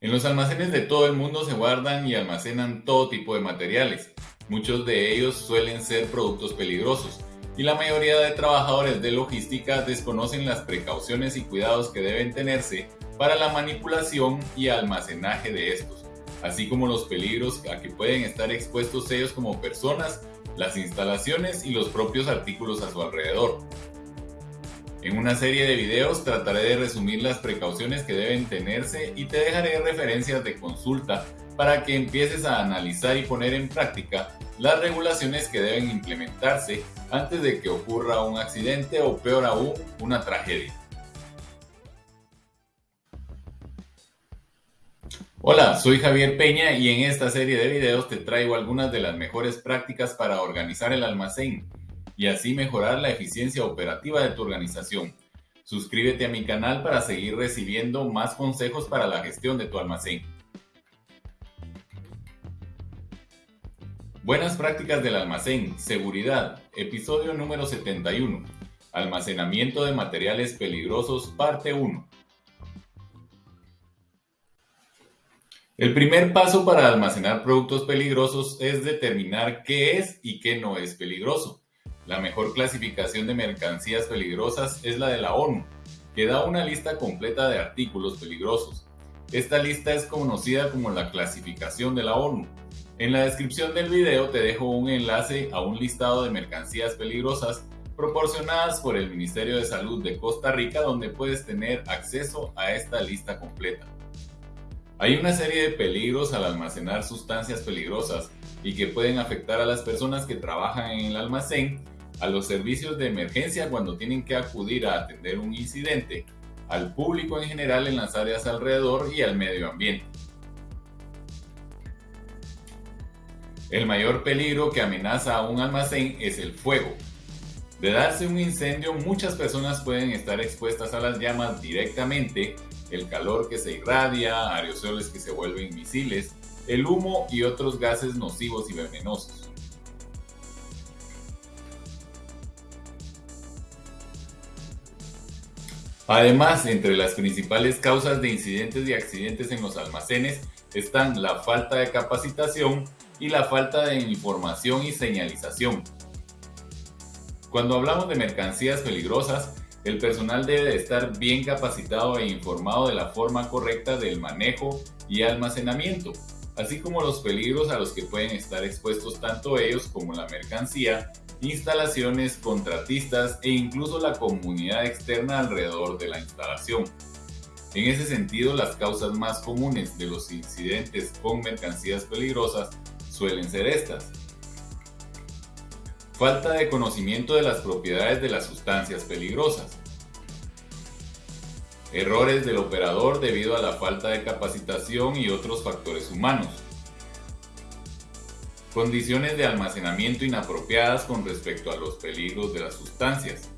En los almacenes de todo el mundo se guardan y almacenan todo tipo de materiales. Muchos de ellos suelen ser productos peligrosos y la mayoría de trabajadores de logística desconocen las precauciones y cuidados que deben tenerse para la manipulación y almacenaje de estos, así como los peligros a que pueden estar expuestos ellos como personas, las instalaciones y los propios artículos a su alrededor. En una serie de videos trataré de resumir las precauciones que deben tenerse y te dejaré referencias de consulta para que empieces a analizar y poner en práctica las regulaciones que deben implementarse antes de que ocurra un accidente o peor aún, una tragedia. Hola, soy Javier Peña y en esta serie de videos te traigo algunas de las mejores prácticas para organizar el almacén y así mejorar la eficiencia operativa de tu organización. Suscríbete a mi canal para seguir recibiendo más consejos para la gestión de tu almacén. Buenas prácticas del almacén, seguridad, episodio número 71, almacenamiento de materiales peligrosos, parte 1. El primer paso para almacenar productos peligrosos es determinar qué es y qué no es peligroso. La mejor clasificación de mercancías peligrosas es la de la ONU, que da una lista completa de artículos peligrosos. Esta lista es conocida como la clasificación de la ONU. En la descripción del video te dejo un enlace a un listado de mercancías peligrosas proporcionadas por el Ministerio de Salud de Costa Rica donde puedes tener acceso a esta lista completa. Hay una serie de peligros al almacenar sustancias peligrosas y que pueden afectar a las personas que trabajan en el almacén a los servicios de emergencia cuando tienen que acudir a atender un incidente, al público en general en las áreas alrededor y al medio ambiente. El mayor peligro que amenaza a un almacén es el fuego. De darse un incendio, muchas personas pueden estar expuestas a las llamas directamente, el calor que se irradia, aerosoles que se vuelven misiles, el humo y otros gases nocivos y venenosos. Además, entre las principales causas de incidentes y accidentes en los almacenes están la falta de capacitación y la falta de información y señalización. Cuando hablamos de mercancías peligrosas, el personal debe de estar bien capacitado e informado de la forma correcta del manejo y almacenamiento, así como los peligros a los que pueden estar expuestos tanto ellos como la mercancía instalaciones, contratistas e incluso la comunidad externa alrededor de la instalación. En ese sentido, las causas más comunes de los incidentes con mercancías peligrosas suelen ser estas. Falta de conocimiento de las propiedades de las sustancias peligrosas. Errores del operador debido a la falta de capacitación y otros factores humanos Condiciones de almacenamiento inapropiadas con respecto a los peligros de las sustancias.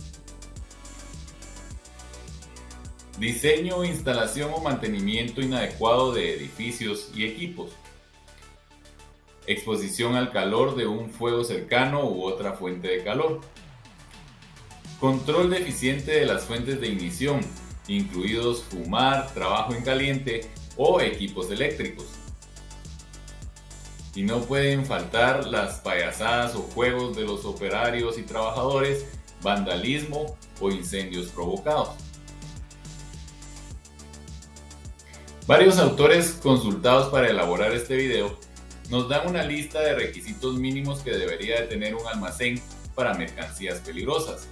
Diseño, instalación o mantenimiento inadecuado de edificios y equipos. Exposición al calor de un fuego cercano u otra fuente de calor. Control deficiente de las fuentes de ignición, incluidos fumar, trabajo en caliente o equipos eléctricos y no pueden faltar las payasadas o juegos de los operarios y trabajadores, vandalismo o incendios provocados. Varios autores consultados para elaborar este video nos dan una lista de requisitos mínimos que debería de tener un almacén para mercancías peligrosas.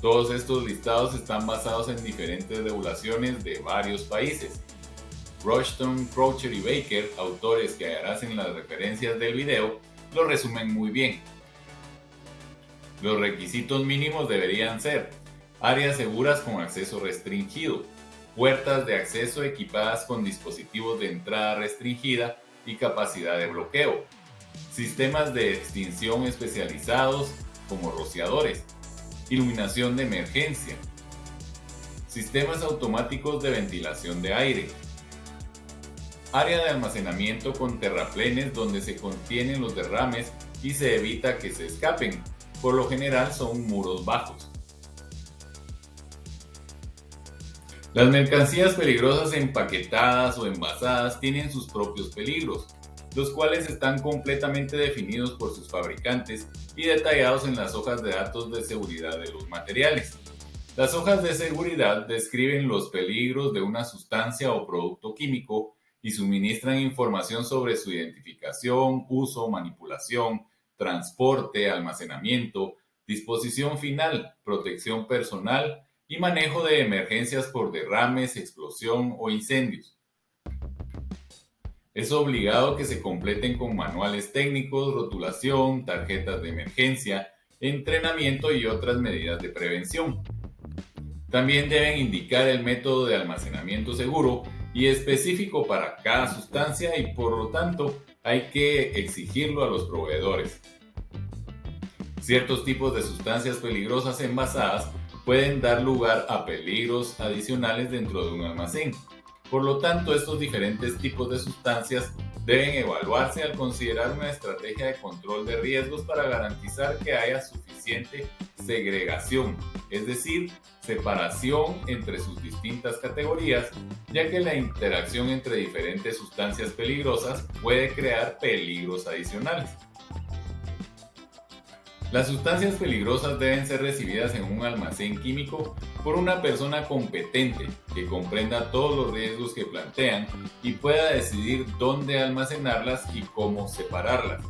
Todos estos listados están basados en diferentes regulaciones de varios países Rushton, Croucher y Baker, autores que en las referencias del video, lo resumen muy bien. Los requisitos mínimos deberían ser áreas seguras con acceso restringido, puertas de acceso equipadas con dispositivos de entrada restringida y capacidad de bloqueo, sistemas de extinción especializados como rociadores, iluminación de emergencia, sistemas automáticos de ventilación de aire, área de almacenamiento con terraplenes donde se contienen los derrames y se evita que se escapen. Por lo general son muros bajos. Las mercancías peligrosas empaquetadas o envasadas tienen sus propios peligros, los cuales están completamente definidos por sus fabricantes y detallados en las hojas de datos de seguridad de los materiales. Las hojas de seguridad describen los peligros de una sustancia o producto químico y suministran información sobre su identificación, uso, manipulación, transporte, almacenamiento, disposición final, protección personal y manejo de emergencias por derrames, explosión o incendios. Es obligado que se completen con manuales técnicos, rotulación, tarjetas de emergencia, entrenamiento y otras medidas de prevención. También deben indicar el método de almacenamiento seguro y específico para cada sustancia y por lo tanto hay que exigirlo a los proveedores. Ciertos tipos de sustancias peligrosas envasadas pueden dar lugar a peligros adicionales dentro de un almacén. Por lo tanto, estos diferentes tipos de sustancias deben evaluarse al considerar una estrategia de control de riesgos para garantizar que haya suficiente segregación, es decir, separación entre sus distintas categorías, ya que la interacción entre diferentes sustancias peligrosas puede crear peligros adicionales. Las sustancias peligrosas deben ser recibidas en un almacén químico por una persona competente que comprenda todos los riesgos que plantean y pueda decidir dónde almacenarlas y cómo separarlas,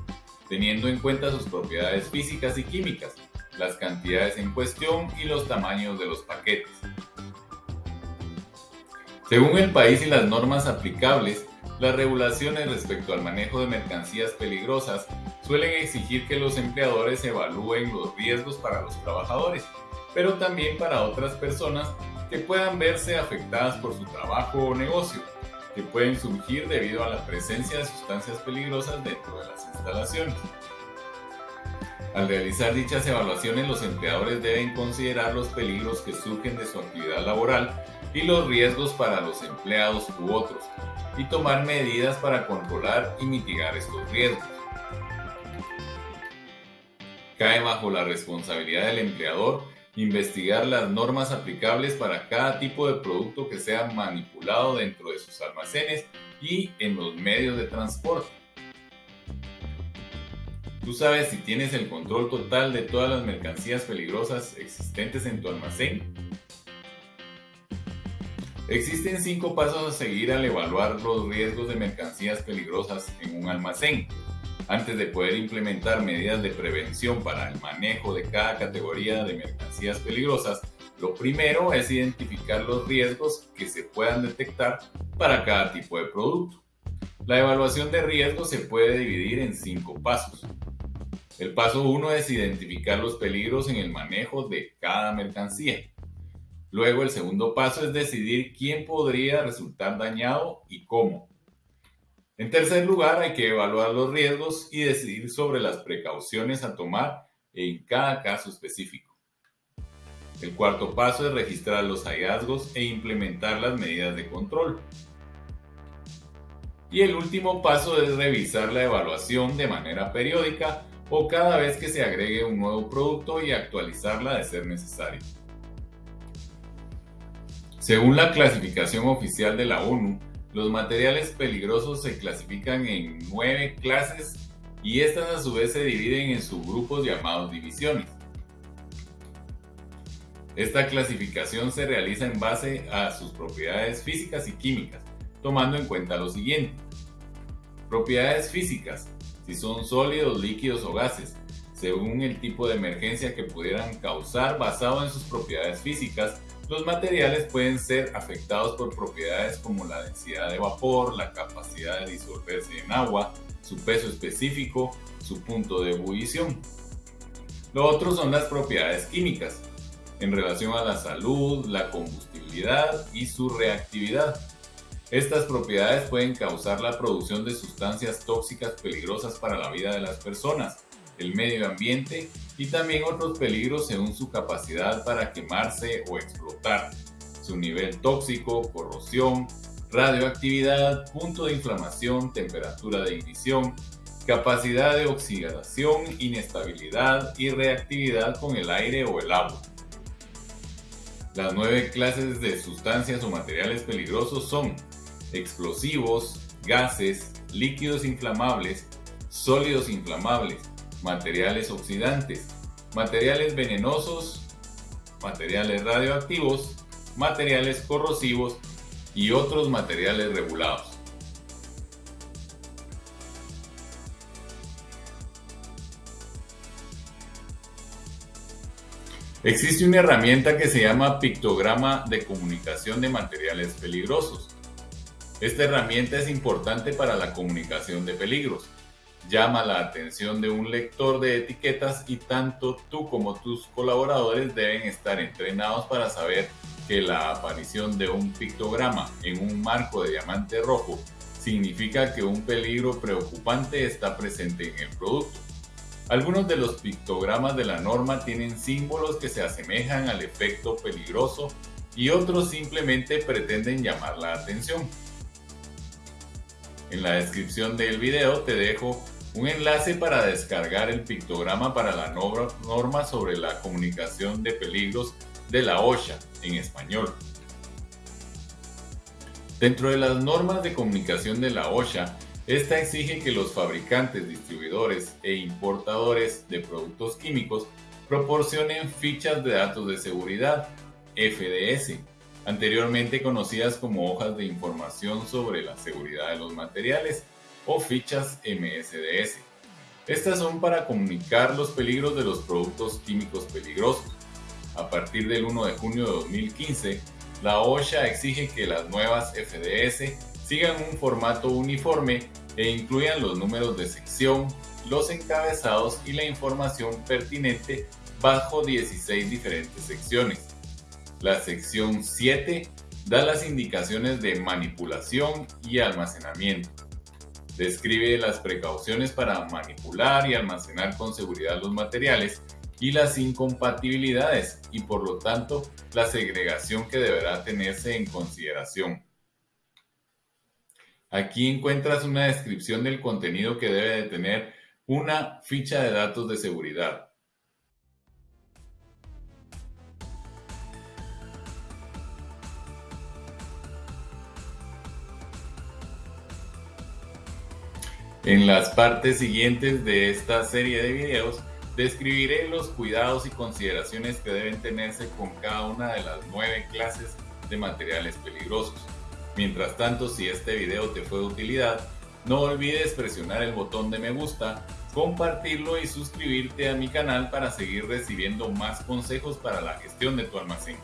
teniendo en cuenta sus propiedades físicas y químicas, las cantidades en cuestión y los tamaños de los paquetes. Según el país y las normas aplicables, las regulaciones respecto al manejo de mercancías peligrosas suelen exigir que los empleadores evalúen los riesgos para los trabajadores, pero también para otras personas que puedan verse afectadas por su trabajo o negocio, que pueden surgir debido a la presencia de sustancias peligrosas dentro de las instalaciones. Al realizar dichas evaluaciones, los empleadores deben considerar los peligros que surgen de su actividad laboral y los riesgos para los empleados u otros, y tomar medidas para controlar y mitigar estos riesgos. Cae bajo la responsabilidad del empleador investigar las normas aplicables para cada tipo de producto que sea manipulado dentro de sus almacenes y en los medios de transporte. Tú sabes si tienes el control total de todas las mercancías peligrosas existentes en tu almacén. Existen cinco pasos a seguir al evaluar los riesgos de mercancías peligrosas en un almacén. Antes de poder implementar medidas de prevención para el manejo de cada categoría de mercancías peligrosas, lo primero es identificar los riesgos que se puedan detectar para cada tipo de producto. La evaluación de riesgos se puede dividir en cinco pasos. El paso 1 es identificar los peligros en el manejo de cada mercancía. Luego el segundo paso es decidir quién podría resultar dañado y cómo. En tercer lugar, hay que evaluar los riesgos y decidir sobre las precauciones a tomar en cada caso específico. El cuarto paso es registrar los hallazgos e implementar las medidas de control. Y el último paso es revisar la evaluación de manera periódica o cada vez que se agregue un nuevo producto y actualizarla de ser necesario. Según la clasificación oficial de la ONU, los materiales peligrosos se clasifican en nueve clases y estas a su vez se dividen en subgrupos llamados divisiones. Esta clasificación se realiza en base a sus propiedades físicas y químicas, tomando en cuenta lo siguiente. Propiedades físicas, si son sólidos, líquidos o gases, según el tipo de emergencia que pudieran causar basado en sus propiedades físicas los materiales pueden ser afectados por propiedades como la densidad de vapor, la capacidad de disolverse en agua, su peso específico, su punto de ebullición. Lo otro son las propiedades químicas, en relación a la salud, la combustibilidad y su reactividad. Estas propiedades pueden causar la producción de sustancias tóxicas peligrosas para la vida de las personas, el medio ambiente y también otros peligros según su capacidad para quemarse o explotar, su nivel tóxico, corrosión, radioactividad, punto de inflamación, temperatura de ignición, capacidad de oxidación, inestabilidad y reactividad con el aire o el agua. Las nueve clases de sustancias o materiales peligrosos son explosivos, gases, líquidos inflamables, sólidos inflamables, materiales oxidantes, materiales venenosos, materiales radioactivos, materiales corrosivos y otros materiales regulados. Existe una herramienta que se llama pictograma de comunicación de materiales peligrosos. Esta herramienta es importante para la comunicación de peligros. Llama la atención de un lector de etiquetas y tanto tú como tus colaboradores deben estar entrenados para saber que la aparición de un pictograma en un marco de diamante rojo significa que un peligro preocupante está presente en el producto. Algunos de los pictogramas de la norma tienen símbolos que se asemejan al efecto peligroso y otros simplemente pretenden llamar la atención. En la descripción del video te dejo un enlace para descargar el pictograma para la norma sobre la comunicación de peligros de la OSHA en español. Dentro de las normas de comunicación de la OSHA esta exige que los fabricantes, distribuidores e importadores de productos químicos proporcionen fichas de datos de seguridad, FDS, anteriormente conocidas como hojas de información sobre la seguridad de los materiales o fichas MSDS. Estas son para comunicar los peligros de los productos químicos peligrosos. A partir del 1 de junio de 2015, la OSHA exige que las nuevas FDS sigan un formato uniforme e incluyan los números de sección, los encabezados y la información pertinente bajo 16 diferentes secciones. La sección 7 da las indicaciones de manipulación y almacenamiento. Describe las precauciones para manipular y almacenar con seguridad los materiales y las incompatibilidades y por lo tanto la segregación que deberá tenerse en consideración. Aquí encuentras una descripción del contenido que debe de tener una ficha de datos de seguridad. En las partes siguientes de esta serie de videos describiré los cuidados y consideraciones que deben tenerse con cada una de las nueve clases de materiales peligrosos. Mientras tanto, si este video te fue de utilidad, no olvides presionar el botón de me gusta, compartirlo y suscribirte a mi canal para seguir recibiendo más consejos para la gestión de tu almacén.